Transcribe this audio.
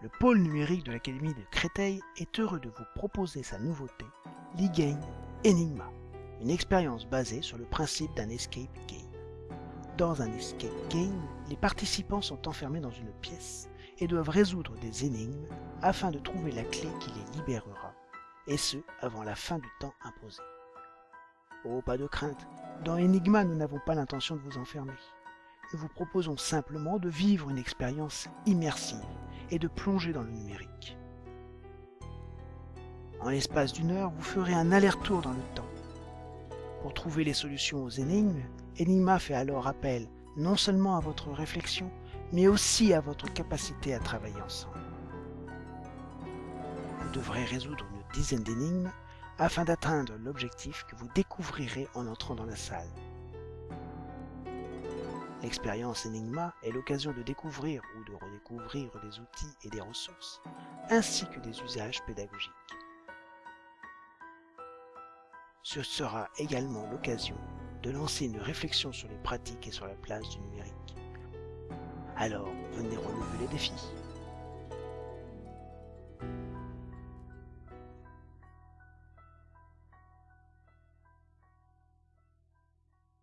le pôle numérique de l'Académie de Créteil est heureux de vous proposer sa nouveauté, l'e-game Enigma, une expérience basée sur le principe d'un escape game. Dans un escape game, les participants sont enfermés dans une pièce et doivent résoudre des énigmes afin de trouver la clé qui les libérera, et ce avant la fin du temps imposé. Oh, pas de crainte, dans Enigma nous n'avons pas l'intention de vous enfermer. Nous vous proposons simplement de vivre une expérience immersive et de plonger dans le numérique. En l'espace d'une heure, vous ferez un aller-retour dans le temps. Pour trouver les solutions aux énigmes, Enigma fait alors appel non seulement à votre réflexion, mais aussi à votre capacité à travailler ensemble. Vous devrez résoudre une dizaine d'énigmes afin d'atteindre l'objectif que vous découvrirez en entrant dans la salle. L'expérience Enigma est l'occasion de découvrir ou de redécouvrir des outils et des ressources, ainsi que des usages pédagogiques. Ce sera également l'occasion de lancer une réflexion sur les pratiques et sur la place du numérique. Alors, venez relever les défis.